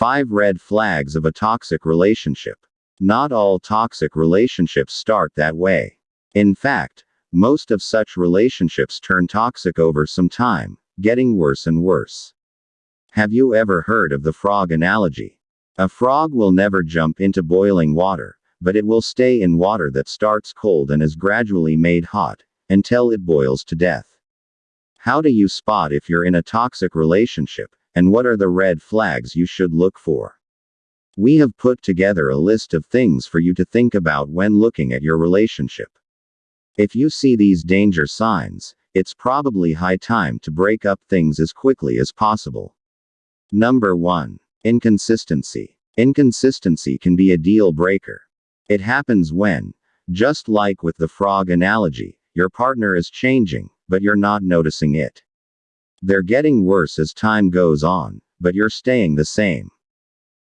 5 Red Flags of a Toxic Relationship. Not all toxic relationships start that way. In fact, most of such relationships turn toxic over some time, getting worse and worse. Have you ever heard of the frog analogy? A frog will never jump into boiling water, but it will stay in water that starts cold and is gradually made hot, until it boils to death. How do you spot if you're in a toxic relationship, and what are the red flags you should look for? We have put together a list of things for you to think about when looking at your relationship. If you see these danger signs, it's probably high time to break up things as quickly as possible. Number 1. Inconsistency. Inconsistency can be a deal breaker. It happens when, just like with the frog analogy, your partner is changing, but you're not noticing it. They're getting worse as time goes on, but you're staying the same.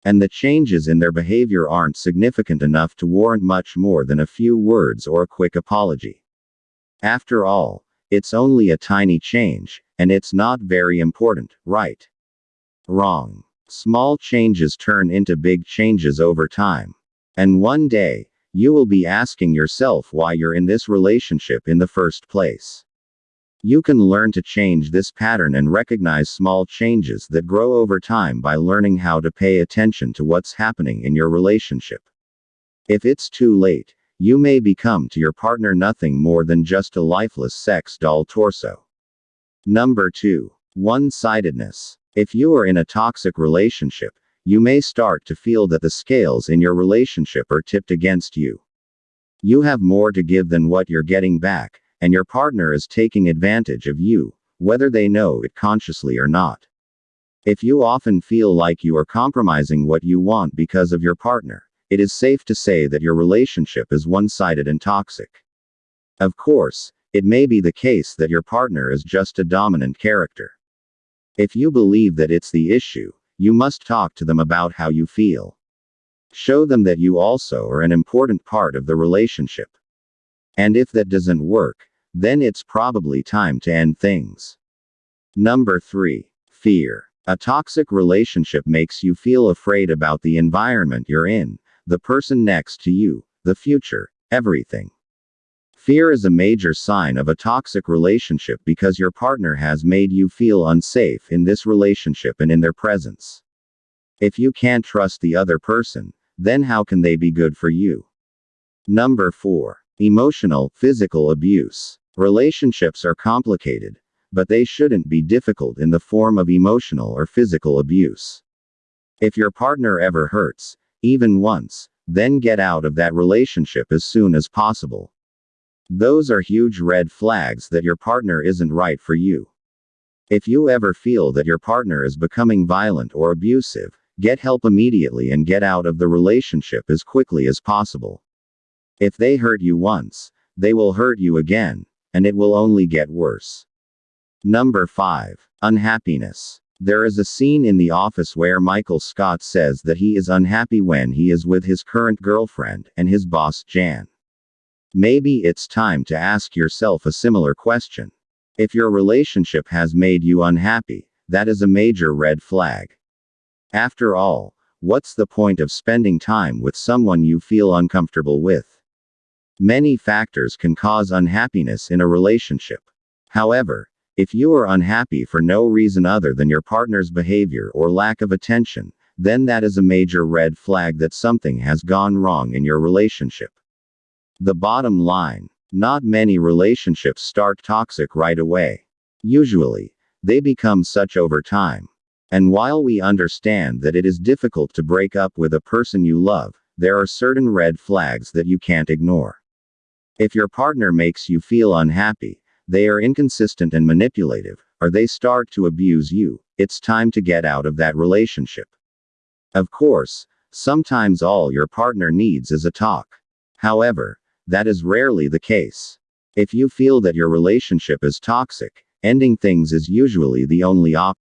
And the changes in their behavior aren't significant enough to warrant much more than a few words or a quick apology. After all, it's only a tiny change, and it's not very important, right? Wrong. Small changes turn into big changes over time. And one day, you will be asking yourself why you're in this relationship in the first place. You can learn to change this pattern and recognize small changes that grow over time by learning how to pay attention to what's happening in your relationship. If it's too late, you may become to your partner nothing more than just a lifeless sex doll torso. Number 2. One sidedness. If you are in a toxic relationship, you may start to feel that the scales in your relationship are tipped against you. You have more to give than what you're getting back, and your partner is taking advantage of you, whether they know it consciously or not. If you often feel like you are compromising what you want because of your partner, it is safe to say that your relationship is one sided and toxic. Of course, it may be the case that your partner is just a dominant character. If you believe that it's the issue, you must talk to them about how you feel. Show them that you also are an important part of the relationship. And if that doesn't work, then it's probably time to end things. Number 3. Fear. A toxic relationship makes you feel afraid about the environment you're in, the person next to you, the future, everything. Fear is a major sign of a toxic relationship because your partner has made you feel unsafe in this relationship and in their presence. If you can't trust the other person, then how can they be good for you? Number 4. Emotional, physical abuse. Relationships are complicated, but they shouldn't be difficult in the form of emotional or physical abuse. If your partner ever hurts, even once, then get out of that relationship as soon as possible. Those are huge red flags that your partner isn't right for you. If you ever feel that your partner is becoming violent or abusive, get help immediately and get out of the relationship as quickly as possible. If they hurt you once, they will hurt you again, and it will only get worse. Number 5. Unhappiness. There is a scene in The Office where Michael Scott says that he is unhappy when he is with his current girlfriend and his boss Jan. Maybe it's time to ask yourself a similar question. If your relationship has made you unhappy, that is a major red flag. After all, what's the point of spending time with someone you feel uncomfortable with? Many factors can cause unhappiness in a relationship. However, if you are unhappy for no reason other than your partner's behavior or lack of attention, then that is a major red flag that something has gone wrong in your relationship. The bottom line not many relationships start toxic right away. Usually, they become such over time. And while we understand that it is difficult to break up with a person you love, there are certain red flags that you can't ignore. If your partner makes you feel unhappy, they are inconsistent and manipulative, or they start to abuse you, it's time to get out of that relationship. Of course, sometimes all your partner needs is a talk. However, that is rarely the case. If you feel that your relationship is toxic, ending things is usually the only option.